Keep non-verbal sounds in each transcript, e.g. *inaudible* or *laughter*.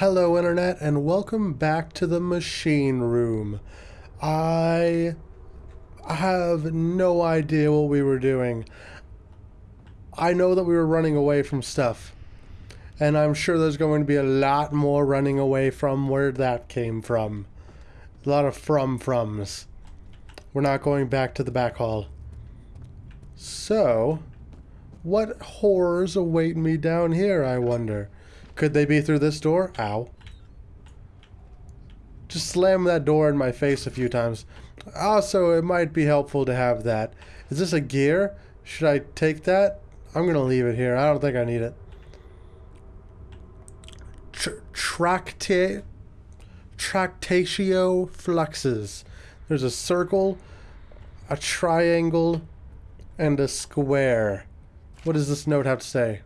Hello, Internet, and welcome back to the Machine Room. I have no idea what we were doing. I know that we were running away from stuff, and I'm sure there's going to be a lot more running away from where that came from. A lot of from-froms. We're not going back to the back hall. So, what horrors await me down here, I wonder? Could they be through this door? Ow. Just slam that door in my face a few times. Also, it might be helpful to have that. Is this a gear? Should I take that? I'm going to leave it here. I don't think I need it. Tr tractate, tractatio fluxes. There's a circle, a triangle, and a square. What does this note have to say?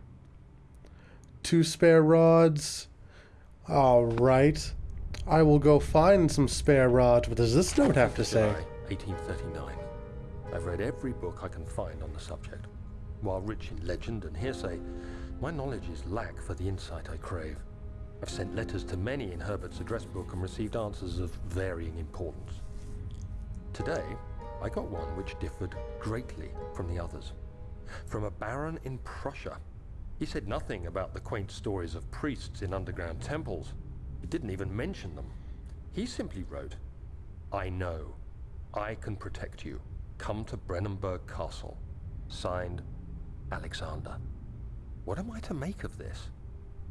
Two spare rods. Alright. I will go find some spare rods. What does this note have to say? 1839. I've read every book I can find on the subject. While rich in legend and hearsay, my knowledge is lack for the insight I crave. I've sent letters to many in Herbert's address book and received answers of varying importance. Today, I got one which differed greatly from the others. From a baron in Prussia he said nothing about the quaint stories of priests in underground temples. He didn't even mention them. He simply wrote, I know. I can protect you. Come to Brennenburg Castle. Signed, Alexander. What am I to make of this?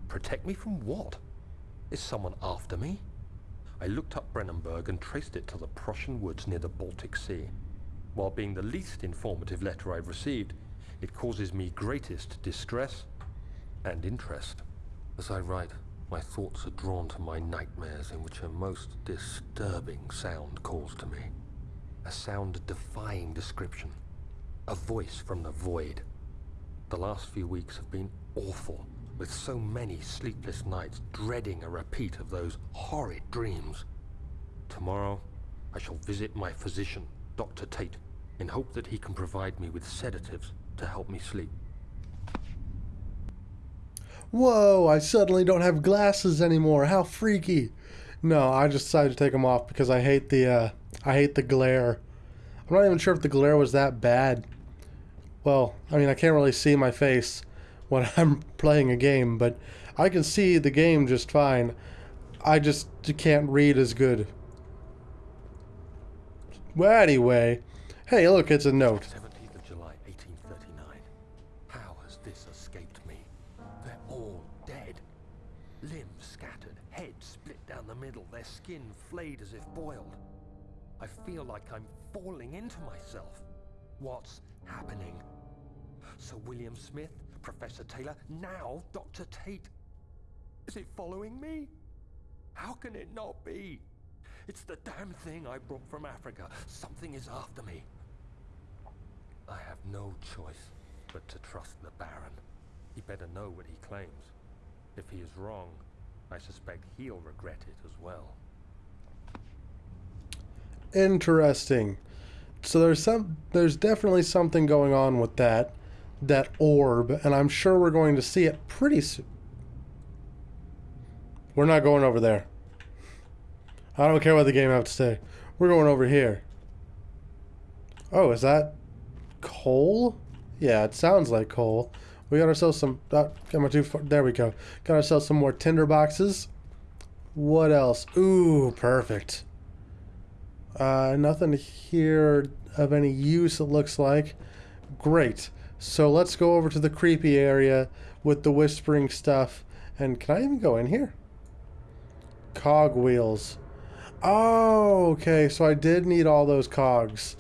Protect me from what? Is someone after me? I looked up Brennenburg and traced it to the Prussian woods near the Baltic Sea. While being the least informative letter I've received, it causes me greatest distress and interest. As I write, my thoughts are drawn to my nightmares in which a most disturbing sound calls to me. A sound defying description. A voice from the void. The last few weeks have been awful, with so many sleepless nights dreading a repeat of those horrid dreams. Tomorrow, I shall visit my physician, Dr. Tate, in hope that he can provide me with sedatives to help me sleep. Whoa, I suddenly don't have glasses anymore. How freaky. No, I just decided to take them off because I hate the uh, I hate the glare. I'm not even sure if the glare was that bad. Well, I mean, I can't really see my face when *laughs* I'm playing a game, but I can see the game just fine. I just can't read as good. Well, anyway, hey, look, it's a note. Flayed as if boiled. I feel like I'm falling into myself. What's happening? Sir William Smith, Professor Taylor, now Dr. Tate. Is it following me? How can it not be? It's the damn thing I brought from Africa. Something is after me. I have no choice but to trust the Baron. He better know what he claims. If he is wrong, I suspect he'll regret it as well. Interesting. So there's some there's definitely something going on with that that orb and I'm sure we're going to see it pretty soon. We're not going over there. I don't care what the game have to say. We're going over here. Oh, is that coal? Yeah, it sounds like coal. We got ourselves some. Uh, got too far. There we go. Got ourselves some more tinder boxes. What else? Ooh, perfect. Uh, nothing here of any use, it looks like. Great. So let's go over to the creepy area with the whispering stuff. And can I even go in here? Cog wheels. Oh, okay. So I did need all those cogs.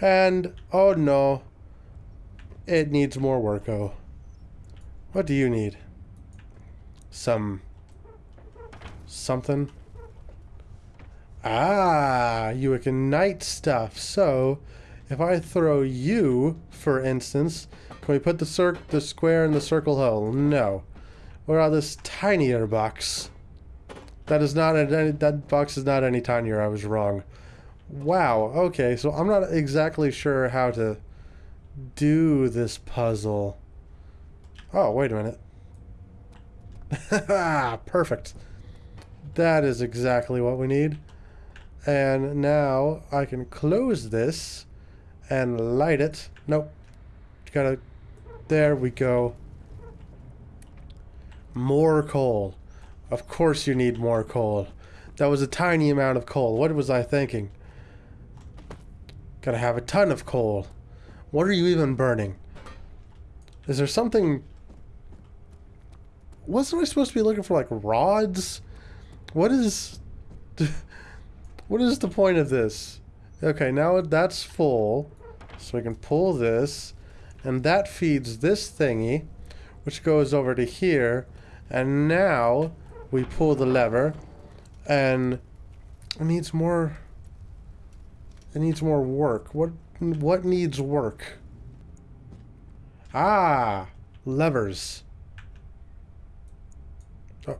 And, oh no, it needs more work, oh. What do you need? Some... something? Ah, you ignite stuff. So, if I throw you, for instance, can we put the cir the square in the circle hole? No. What about this tinier box? That is not any, that box is not any tinier. I was wrong. Wow. Okay, so I'm not exactly sure how to do this puzzle. Oh, wait a minute. *laughs* Perfect. That is exactly what we need. And now I can close this and light it. Nope. Gotta... There we go. More coal. Of course you need more coal. That was a tiny amount of coal. What was I thinking? Gotta have a ton of coal. What are you even burning? Is there something... Wasn't I supposed to be looking for, like, rods? What is... *laughs* what is the point of this? Okay, now that's full. So we can pull this. And that feeds this thingy. Which goes over to here. And now we pull the lever. And it needs more... It needs more work. What what needs work? Ah, levers. Oh.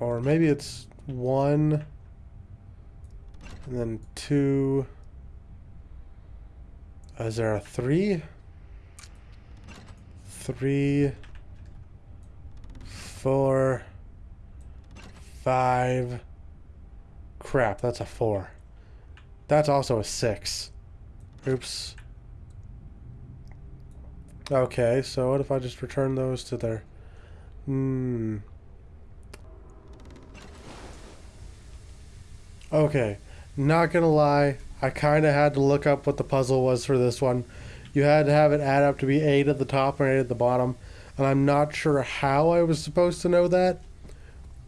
Or maybe it's one and then two. Is there a three? Three, four, five. Crap, that's a four. That's also a six. Oops. Okay, so what if I just return those to their... Hmm. Okay, not gonna lie, I kind of had to look up what the puzzle was for this one. You had to have it add up to be 8 at the top and 8 at the bottom, and I'm not sure how I was supposed to know that,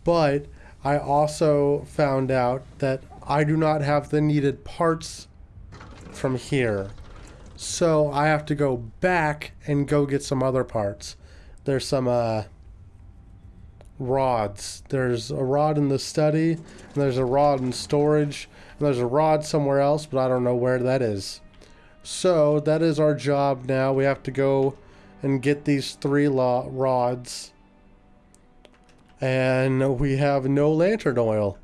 but I also found out that I do not have the needed parts from here. So I have to go back and go get some other parts. There's some uh, rods. There's a rod in the study, and there's a rod in storage, and there's a rod somewhere else, but I don't know where that is. So that is our job now. We have to go and get these three rods. And we have no lantern oil.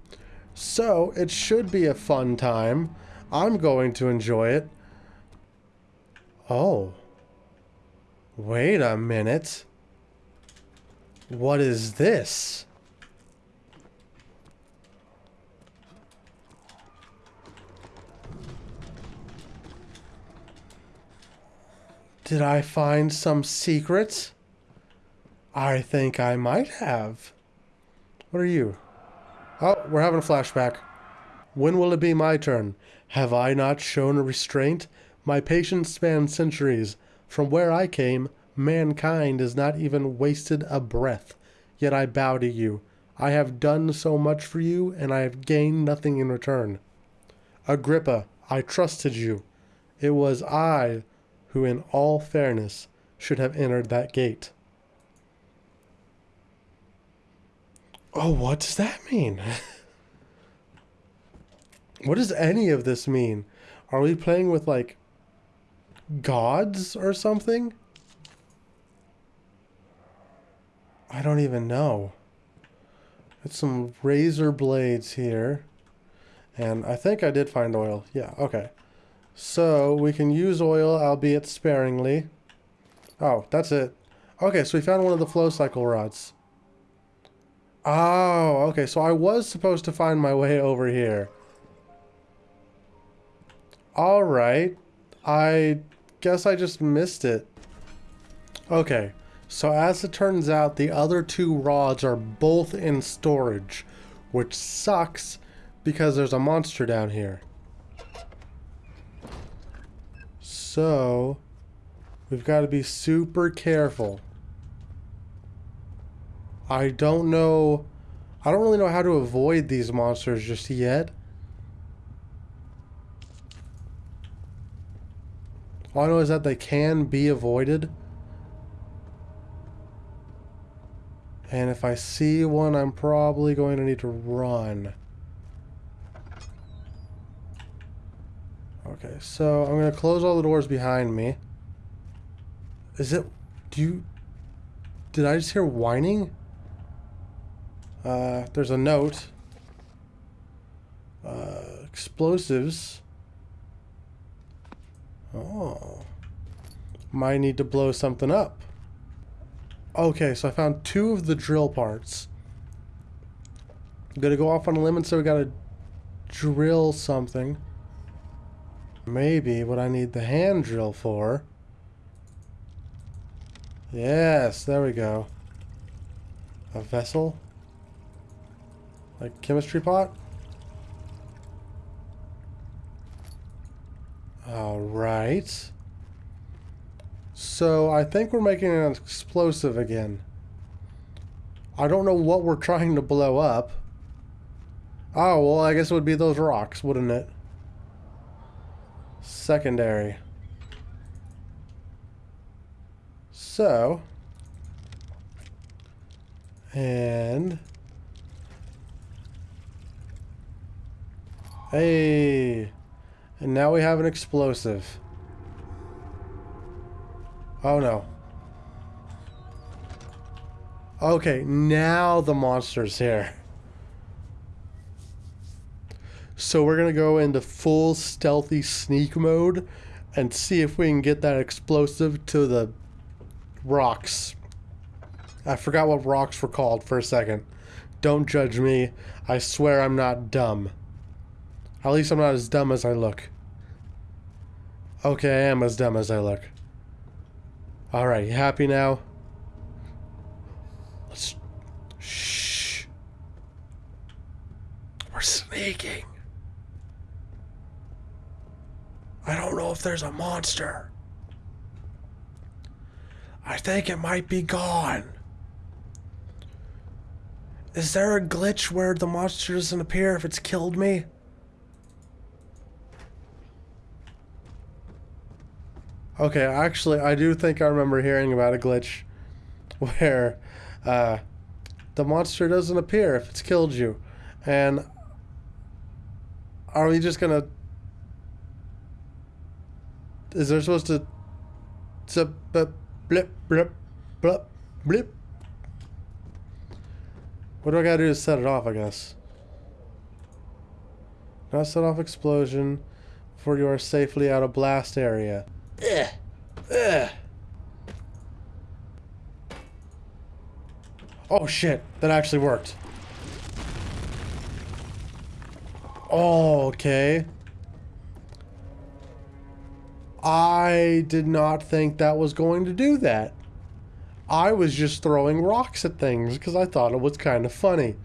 So, it should be a fun time. I'm going to enjoy it. Oh. Wait a minute. What is this? Did I find some secrets? I think I might have. What are you? Oh, we're having a flashback. When will it be my turn? Have I not shown restraint? My patience spans centuries. From where I came, mankind has not even wasted a breath. Yet I bow to you. I have done so much for you, and I have gained nothing in return. Agrippa, I trusted you. It was I who, in all fairness, should have entered that gate. Oh, what does that mean? *laughs* what does any of this mean? Are we playing with, like, gods or something? I don't even know. It's some razor blades here. And I think I did find oil. Yeah, okay. So we can use oil, albeit sparingly. Oh, that's it. Okay, so we found one of the flow cycle rods. Oh, okay. So I was supposed to find my way over here. Alright. I guess I just missed it. Okay. So as it turns out, the other two rods are both in storage. Which sucks because there's a monster down here. So, we've got to be super careful. I don't know... I don't really know how to avoid these monsters just yet. All I know is that they can be avoided. And if I see one, I'm probably going to need to run. Okay, so I'm gonna close all the doors behind me. Is it? Do you? Did I just hear whining? Uh, there's a note. Uh, explosives. Oh. Might need to blow something up. Okay, so I found two of the drill parts. I'm gonna go off on a limb and say we gotta drill something. Maybe what I need the hand drill for. Yes, there we go. A vessel? Like chemistry pot? Alright. So I think we're making an explosive again. I don't know what we're trying to blow up. Oh, well, I guess it would be those rocks, wouldn't it? Secondary. So. And. Hey. And now we have an explosive. Oh no. Okay, now the monster's here. So we're to go into full stealthy sneak mode and see if we can get that explosive to the rocks. I forgot what rocks were called for a second. Don't judge me. I swear I'm not dumb. At least I'm not as dumb as I look. Okay, I am as dumb as I look. Alright, happy now? Let's... Shh. We're sneaking. I don't know if there's a monster. I think it might be gone. Is there a glitch where the monster doesn't appear if it's killed me? Okay, actually, I do think I remember hearing about a glitch *laughs* where uh, the monster doesn't appear if it's killed you. And are we just gonna is there supposed to blip blip blip blip blip? What do I gotta do to set it off, I guess? Not set off explosion before you are safely out of blast area. Ugh. Ugh. Oh shit, that actually worked. Oh, okay. I did not think that was going to do that. I was just throwing rocks at things because I thought it was kind of funny.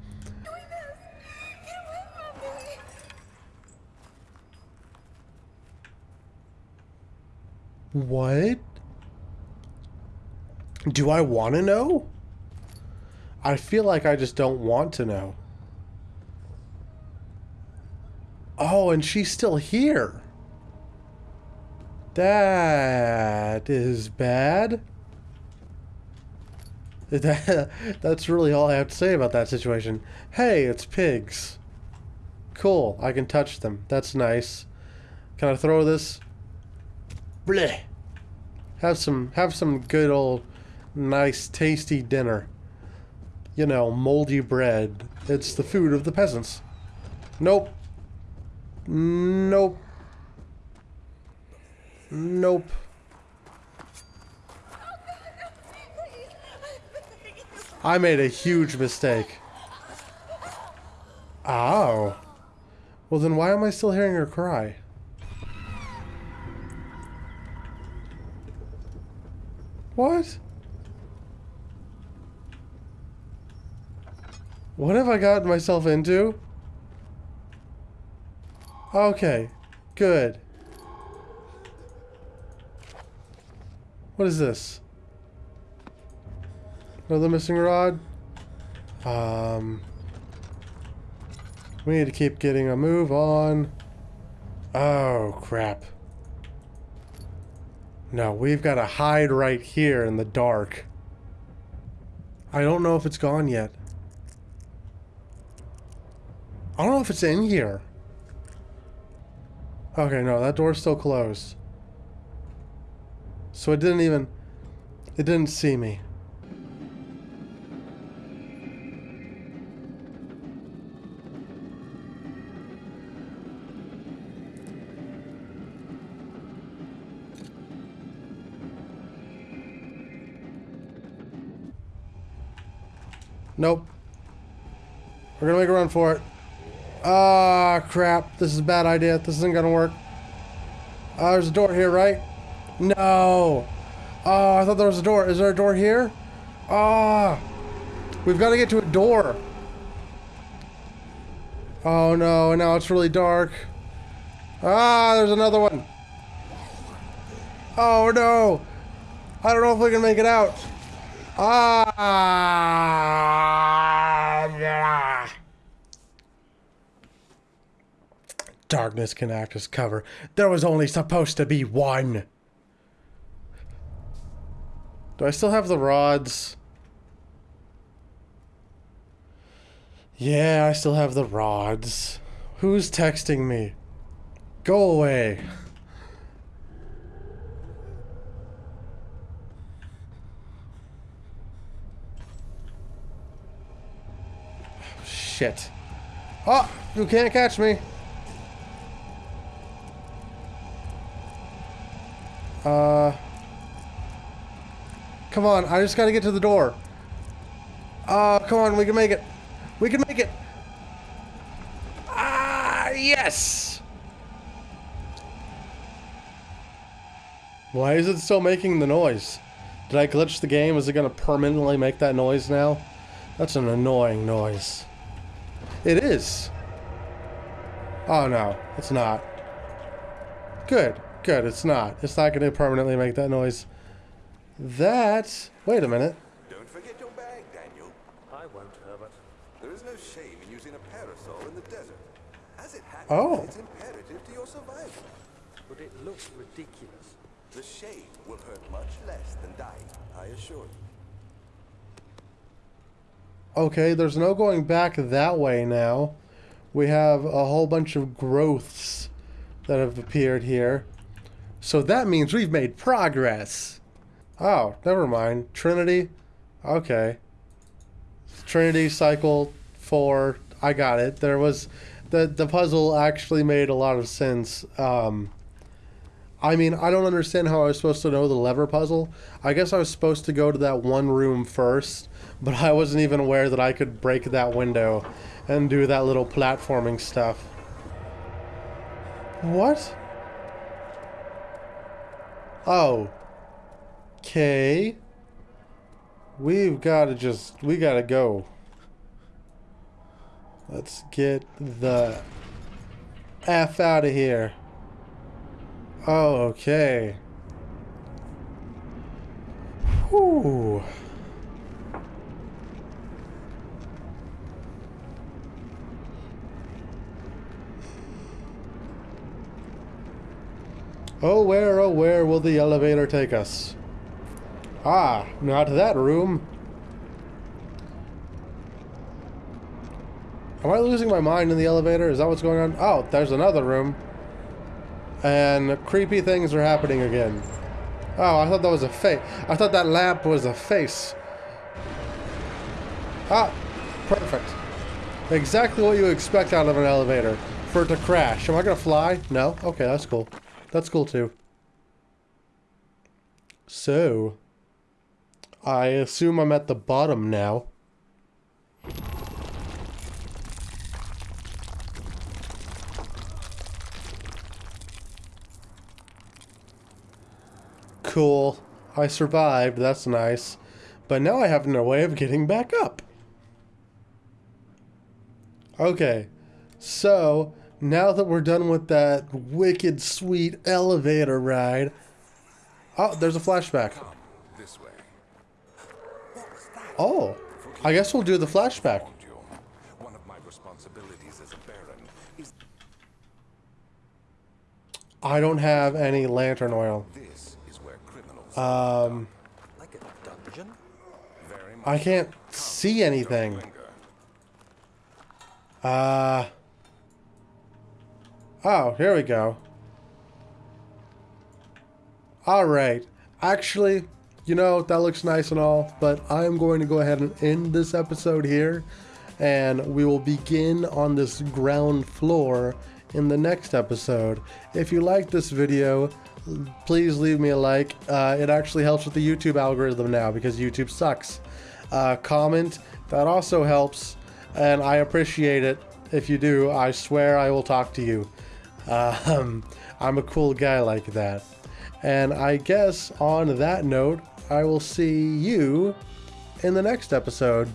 What? Do I want to know? I feel like I just don't want to know. Oh, and she's still here. That is bad. That, *laughs* that's really all I have to say about that situation. Hey, it's pigs. Cool, I can touch them. That's nice. Can I throw this? Bleh. Have some have some good old nice tasty dinner. You know, moldy bread. It's the food of the peasants. Nope. Nope. Nope. I made a huge mistake. Oh. Well, then why am I still hearing her cry? What? What have I gotten myself into? Okay. Good. What is this? Another missing rod? Um... We need to keep getting a move on. Oh, crap. No, we've got to hide right here in the dark. I don't know if it's gone yet. I don't know if it's in here. Okay, no, that door's still closed. So it didn't even... It didn't see me. Nope. We're gonna make a run for it. Ah, crap. This is a bad idea. This isn't gonna work. Uh, there's a door here, right? No. Oh, I thought there was a door. Is there a door here? Ah. We've got to get to a door. Oh no, now it's really dark. Ah, there's another one. Oh no. I don't know if we can make it out. Ah. Darkness can act as cover. There was only supposed to be one. Do I still have the rods? Yeah, I still have the rods. Who's texting me? Go away. Shit. Oh, you can't catch me. Uh... Come on, I just gotta get to the door. Oh, come on, we can make it. We can make it. Ah, yes! Why is it still making the noise? Did I glitch the game? Is it gonna permanently make that noise now? That's an annoying noise. It is. Oh no, it's not. Good, good, it's not. It's not gonna permanently make that noise. That... Wait a minute. Don't forget your bag, Daniel. I won't, Herbert. There is no shame in using a parasol in the desert. As it happens, Oh. it's imperative to your survival. But it looks ridiculous. The shade will hurt much less than dying, I assure you. Okay, there's no going back that way now. We have a whole bunch of growths that have appeared here. So that means we've made progress. Oh, never mind. Trinity? Okay. Trinity cycle 4. I got it. There was the the puzzle actually made a lot of sense. Um I mean, I don't understand how I was supposed to know the lever puzzle. I guess I was supposed to go to that one room first, but I wasn't even aware that I could break that window and do that little platforming stuff. What? Oh. Okay. We've got to just, we got to go. Let's get the F out of here. Oh, okay. Whew. Oh, where, oh, where will the elevator take us? Ah, not that room. Am I losing my mind in the elevator? Is that what's going on? Oh, there's another room. And creepy things are happening again. Oh, I thought that was a face. I thought that lamp was a face. Ah, perfect. Exactly what you expect out of an elevator. For it to crash. Am I gonna fly? No? Okay, that's cool. That's cool too. So, I assume I'm at the bottom now. Cool. I survived. That's nice. But now I have no way of getting back up. Okay. So, now that we're done with that wicked sweet elevator ride. Oh, there's a flashback. This way. Oh. I guess we'll do the flashback. One of my responsibilities as a baron is I don't have any lantern oil. this is where criminals Um, Like a dungeon? I can't see anything. Uh. Oh, here we go. All right. Actually, you know, that looks nice and all, but I am going to go ahead and end this episode here, and we will begin on this ground floor in the next episode. If you like this video, please leave me a like. Uh, it actually helps with the YouTube algorithm now because YouTube sucks. Uh, comment, that also helps, and I appreciate it. If you do, I swear I will talk to you. Um, *laughs* I'm a cool guy like that. And I guess on that note, I will see you in the next episode.